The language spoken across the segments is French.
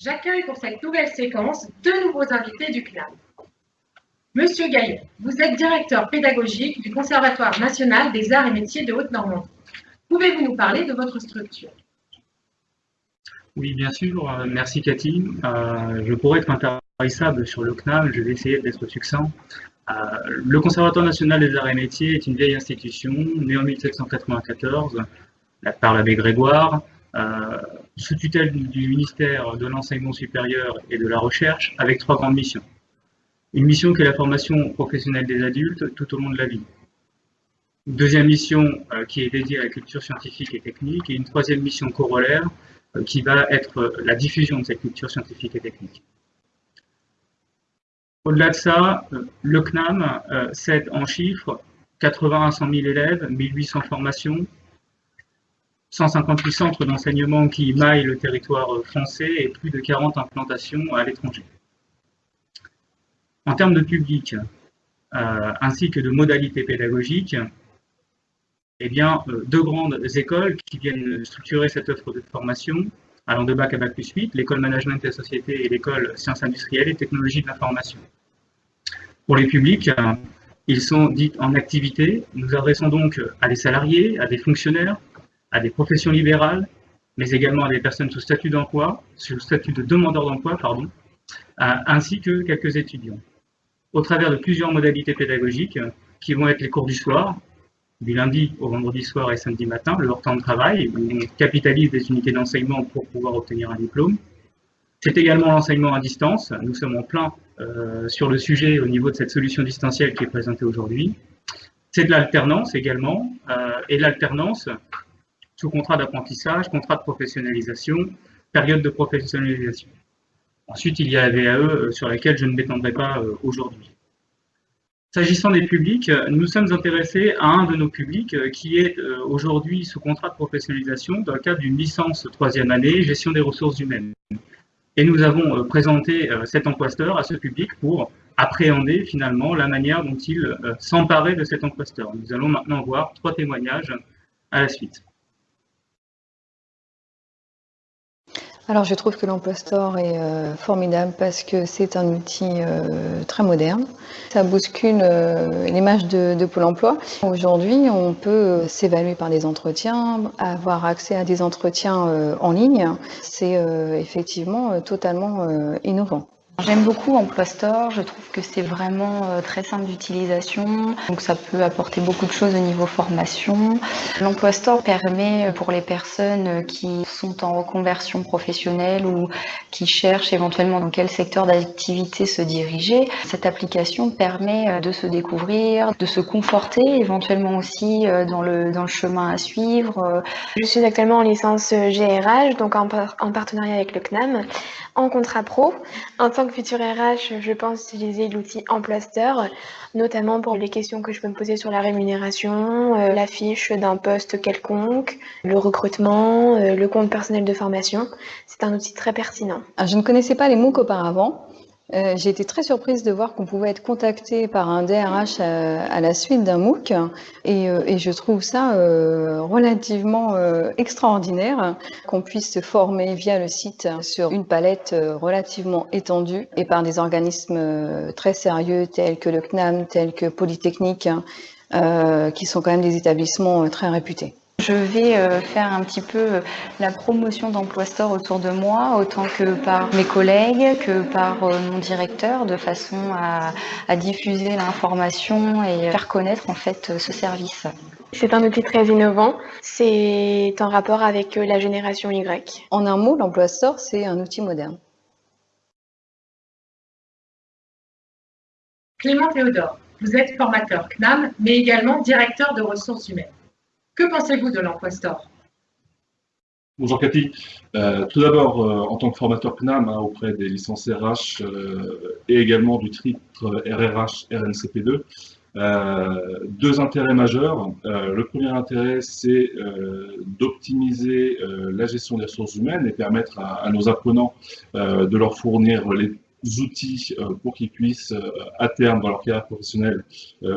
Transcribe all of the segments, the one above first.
J'accueille pour cette nouvelle séquence deux nouveaux invités du CNAM. Monsieur Gaillet, vous êtes directeur pédagogique du Conservatoire national des arts et métiers de Haute-Normandie. Pouvez-vous nous parler de votre structure? Oui, bien sûr. Euh, merci Cathy. Euh, je pourrais être intarissable sur le CNAM, je vais essayer d'être succinct. Euh, le Conservatoire national des arts et métiers est une vieille institution, née en 1794 par l'abbé Grégoire, sous tutelle du ministère de l'Enseignement supérieur et de la Recherche, avec trois grandes missions. Une mission qui est la formation professionnelle des adultes tout au long de la vie. Une deuxième mission euh, qui est dédiée à la culture scientifique et technique, et une troisième mission corollaire euh, qui va être euh, la diffusion de cette culture scientifique et technique. Au-delà de ça, le CNAM cède en chiffres 80 à 100 000 élèves, 1800 formations, 158 centres d'enseignement qui maillent le territoire français et plus de 40 implantations à l'étranger. En termes de public, euh, ainsi que de modalités pédagogiques, eh bien, euh, deux grandes écoles qui viennent structurer cette offre de formation, allant de bac à bac plus 8, l'école management et société et l'école sciences industrielles et technologies de l'information. Pour les publics, ils sont dits en activité. Nous adressons donc à des salariés, à des fonctionnaires, à des professions libérales, mais également à des personnes sous statut d'emploi, sous statut de demandeur d'emploi, pardon, ainsi que quelques étudiants. Au travers de plusieurs modalités pédagogiques qui vont être les cours du soir, du lundi au vendredi soir et samedi matin, leur temps de travail, où on capitalise des unités d'enseignement pour pouvoir obtenir un diplôme. C'est également l'enseignement à distance. Nous sommes en plein euh, sur le sujet au niveau de cette solution distancielle qui est présentée aujourd'hui. C'est de l'alternance également, euh, et l'alternance, sous contrat d'apprentissage, contrat de professionnalisation, période de professionnalisation. Ensuite, il y a la VAE euh, sur laquelle je ne m'étendrai pas euh, aujourd'hui. S'agissant des publics, nous sommes intéressés à un de nos publics euh, qui est aujourd'hui sous contrat de professionnalisation dans le cadre d'une licence troisième année, gestion des ressources humaines. Et nous avons présenté cet emploi-steur à ce public pour appréhender finalement la manière dont il s'emparait de cet emploi-steur. Nous allons maintenant voir trois témoignages à la suite. Alors je trouve que l'emploi store est euh, formidable parce que c'est un outil euh, très moderne. Ça bouscule euh, l'image de, de, Pôle emploi. Aujourd'hui, on peut s'évaluer par des entretiens, avoir accès à des entretiens en ligne. C'est effectivement totalement innovant. J'aime beaucoup Emploi Store, je trouve que c'est vraiment euh, très simple d'utilisation, donc ça peut apporter beaucoup de choses au niveau formation. L'Emploi Store permet euh, pour les personnes euh, qui sont en reconversion professionnelle ou qui cherchent éventuellement dans quel secteur d'activité se diriger, cette application permet de se découvrir, de se conforter éventuellement aussi dans le, dans le chemin à suivre. Je suis actuellement en licence GRH, donc en, en partenariat avec le CNAM, en contrat pro. Que futur RH, je pense utiliser l'outil Emplaster, notamment pour les questions que je peux me poser sur la rémunération, euh, la fiche d'un poste quelconque, le recrutement, euh, le compte personnel de formation. C'est un outil très pertinent. Ah, je ne connaissais pas les MOOC auparavant. Euh, j'ai été très surprise de voir qu'on pouvait être contacté par un DRH à, la suite d'un MOOC et, euh, je trouve ça euh, relativement extraordinaire qu'on puisse se former via le site sur une palette relativement étendue et par des organismes très sérieux tels que le CNAM, tels que Polytechnique, qui sont quand même des établissements très réputés. Je vais euh, faire un petit peu euh, la promotion d'Emploi Store autour de moi, autant que par mes collègues, que par euh, mon directeur, de façon à, diffuser l'information et faire connaître en fait ce service. C'est un outil très innovant. C'est en rapport avec la génération Y. En un mot, l'Emploi Store, c'est un outil moderne. Clément Théodore, vous êtes formateur CNAM, mais également directeur de ressources humaines. Que pensez-vous de l'emploi store Bonjour Cathy. Euh, tout d'abord, euh, en tant que formateur CNAM hein, auprès des licences RH euh, et également du titre RRH RNCP2, deux intérêts majeurs. le premier intérêt, c'est d'optimiser la gestion des ressources humaines et permettre à, nos apprenants de leur fournir les outils pour qu'ils puissent, à terme, dans leur carrière professionnelle,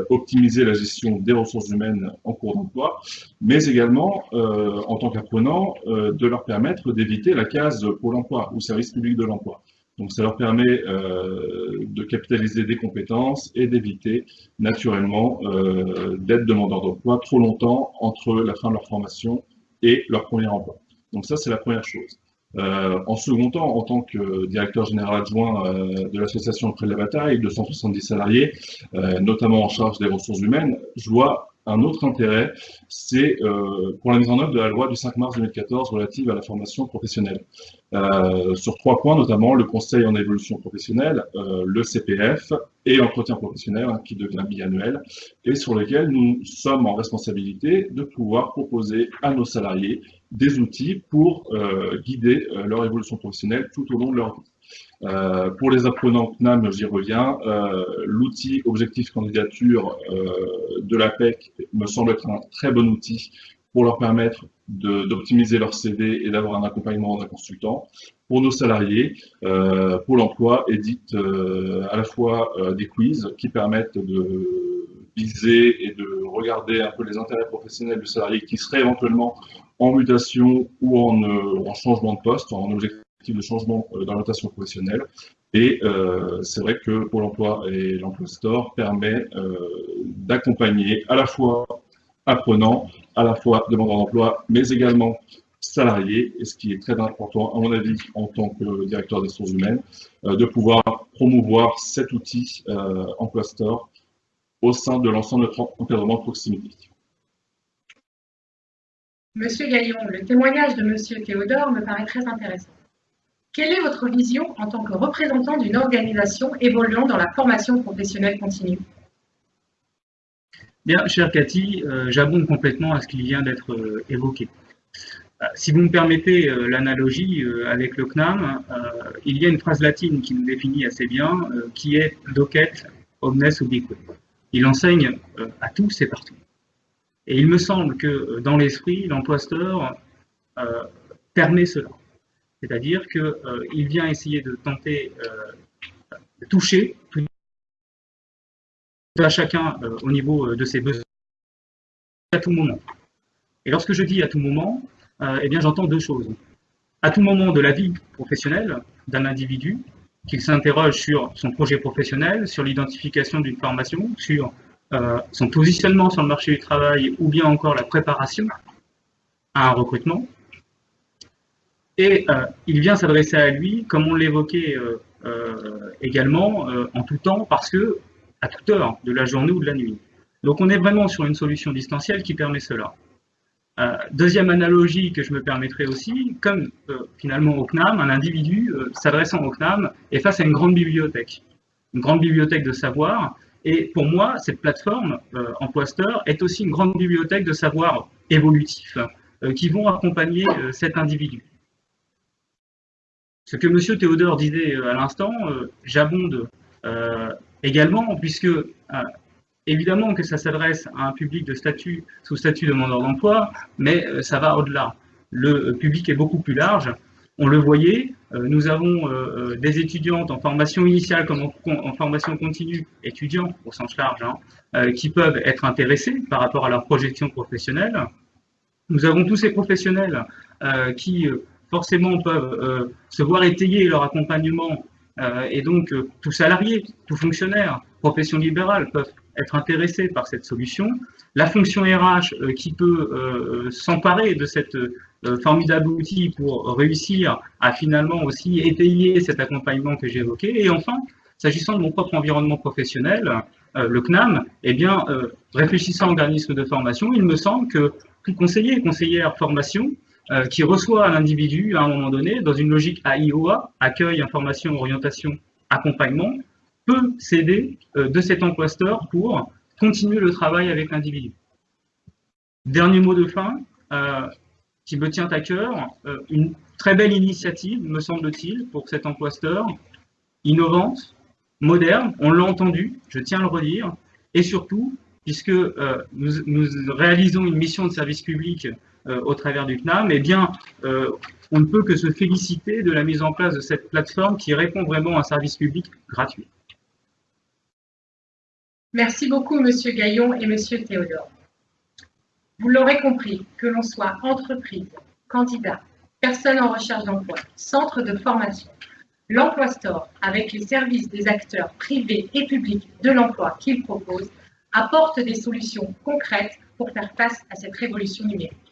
optimiser la gestion des ressources humaines en cours d'emploi, mais également, en tant qu'apprenant, de leur permettre d'éviter la case Pôle emploi ou service public de l'emploi. Donc ça leur permet euh, de capitaliser des compétences et d'éviter naturellement euh, d'être demandeurs d'emploi trop longtemps entre la fin de leur formation et leur premier emploi. Donc ça, c'est la première chose. Euh, en second temps, en tant que directeur général adjoint de l'association Près de la Bataille, de 170 salariés, notamment en charge des ressources humaines, je vois un autre intérêt, c'est euh, pour la mise en œuvre de la loi du 5 mars 2014 relative à la formation professionnelle. Euh, sur trois points, notamment le conseil en évolution professionnelle, euh, le CPF et l'entretien professionnel hein, qui devient biannuel, et sur lesquels nous sommes en responsabilité de pouvoir proposer à nos salariés des outils pour guider leur évolution professionnelle tout au long de leur vie. Euh, pour les apprenants CNAM, j'y reviens, euh, l'outil objectif candidature euh, de l'APEC me semble être un très bon outil pour leur permettre d'optimiser leur CV et d'avoir un accompagnement d'un consultant. Pour nos salariés, euh, Pôle emploi édite à la fois des quiz qui permettent de viser et de regarder un peu les intérêts professionnels du salarié qui serait éventuellement en mutation ou en, en changement de poste, en objectif de changement euh, d'orientation professionnelle. Et euh, c'est vrai que Pôle emploi et l'Emploi Store permet euh, d'accompagner à la fois apprenants, à la fois demandeurs d'emploi, mais également salariés, et ce qui est très important, à mon avis, en tant que directeur des ressources humaines, de pouvoir promouvoir cet outil Emploi Store au sein de l'ensemble de notre encadrement de proximité. Monsieur Gaillon, le témoignage de Monsieur Théodore me paraît très intéressant. Quelle est votre vision en tant que représentant d'une organisation évoluant dans la formation professionnelle continue? Bien, chère Cathy, euh, j'abonde complètement à ce qui vient d'être euh, évoqué. Euh, si vous me permettez l'analogie avec le CNAM, il y a une phrase latine qui nous définit assez bien, qui est docet omnes ubique. Il enseigne à tous et partout. Et il me semble que dans l'esprit, l'empoisteur permet cela. C'est-à-dire qu'il euh, vient essayer de tenter euh, de toucher tout à chacun euh, au niveau de ses besoins à tout moment. Et lorsque je dis à tout moment, eh bien j'entends deux choses. À tout moment de la vie professionnelle d'un individu, qu'il s'interroge sur son projet professionnel, sur l'identification d'une formation, sur son positionnement sur le marché du travail ou bien encore la préparation à un recrutement, et euh, il vient s'adresser à lui, comme on l'évoquait euh, euh, également, en tout temps, parce que à toute heure de la journée ou de la nuit. Donc on est vraiment sur une solution distancielle qui permet cela. deuxième analogie que je me permettrai aussi, comme finalement au CNAM, un individu s'adressant au CNAM est face à une grande bibliothèque, une grande bibliothèque de savoir, et pour moi, cette plateforme, Empoisteur, est aussi une grande bibliothèque de savoir évolutif qui vont accompagner cet individu. Ce que M. Théodore disait euh, à l'instant, euh, j'abonde euh, également, puisque évidemment que ça s'adresse à un public de statut sous statut demandeur d'emploi, mais ça va au-delà. Le public est beaucoup plus large. On le voyait, nous avons des étudiantes en formation initiale comme en, formation continue, étudiants au sens large, hein, qui peuvent être intéressés par rapport à leur projection professionnelle. Nous avons tous ces professionnels qui forcément peuvent euh, se voir étayer leur accompagnement euh, et donc euh, tout salarié, tout fonctionnaire, profession libérale peuvent être intéressés par cette solution. La fonction RH qui peut s'emparer de cette formidable outil pour réussir à finalement aussi étayer cet accompagnement que j'ai évoqué. Et enfin, s'agissant de mon propre environnement professionnel, le CNAM, eh bien, réfléchissant à organisme de formation, il me semble que tout conseiller et conseillère formation euh, qui reçoit l'individu à un moment donné dans une logique AIOA, accueil, information, orientation, accompagnement, peut s'aider euh, de cet emploi-store pour continuer le travail avec l'individu. Dernier mot de fin, euh, qui me tient à cœur, une très belle initiative, me semble-t-il, pour cet emploi-store, innovante, moderne, on l'a entendu, je tiens à le redire, et surtout, puisque nous, nous, réalisons une mission de service public euh, au travers du CNAM, eh bien, euh, on ne peut que se féliciter de la mise en place de cette plateforme qui répond vraiment à un service public gratuit. Merci beaucoup, Monsieur Gaillon et Monsieur Théodore. Vous l'aurez compris, que l'on soit entreprise, candidat, personne en recherche d'emploi, centre de formation, l'Emploi Store, avec les services des acteurs privés et publics de l'emploi qu'il propose, apporte des solutions concrètes pour faire face à cette révolution numérique.